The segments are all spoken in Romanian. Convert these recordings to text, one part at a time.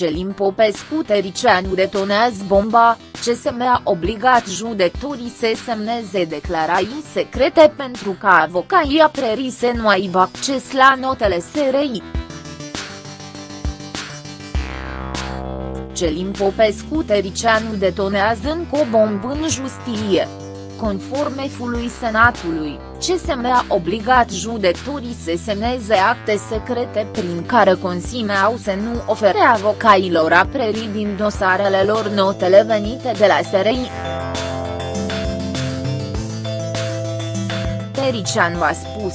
Celin Popescu Tericianu detonează bomba, CSM a obligat judecătorii să semneze declarații secrete pentru ca avocaii aprerii să nu aibă acces la notele SRI. Celin Popescu Tericianu detonează încă o bombă în justiție. Conform efului Senatului, CSM a obligat judecătorii să semneze acte secrete prin care consimeau să nu ofere avocailor aprerii din dosarele lor notele venite de la SRI. Tericianu a spus,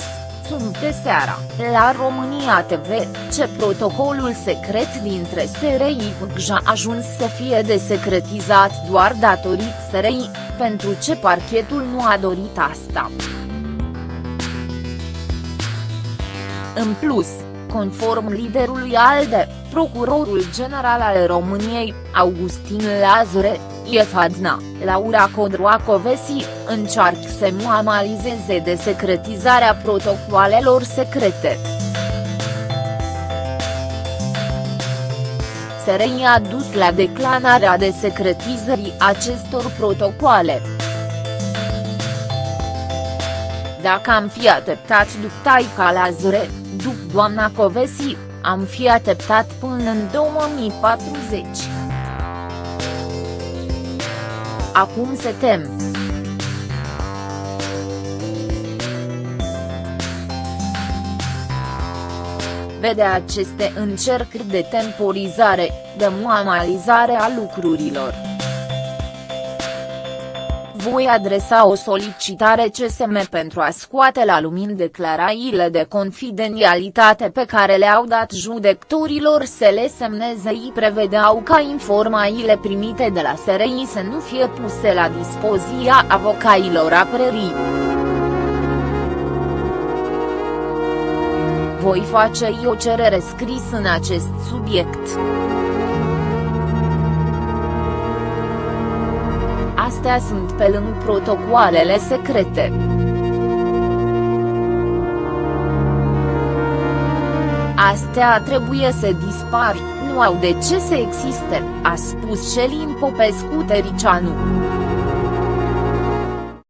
de seara, la România TV, ce protocolul secret dintre SRI și a ajuns să fie desecretizat doar datorită SRI, pentru ce parchetul nu a dorit asta. În plus, conform liderului ALDE, procurorul general al României, Augustin Lazare, Iefadna, Laura Codroacovesi, încearcă să nu amalizeze desecretizarea protocoalelor secrete. SRI a dus la declanarea desecretizării acestor protocoale. Dacă am fi ateptat după Taica Lazare, după doamna Covesi, am fi ateptat până în 2040. Acum se tem. Vede aceste încercări de temporizare, de normalizare a lucrurilor voi adresa o solicitare CSM pentru a scoate la lumină declarațiile de confidențialitate pe care le-au dat judecătorilor să le semneze ei prevedeau ca informațiile primite de la SRI să nu fie puse la dispoziția avocailor aprerii. Voi face o cerere scris în acest subiect. Astea sunt pe lângă protocoalele secrete. Astea trebuie să dispar, nu au de ce să existe, a spus Celin Popescu Tericianu.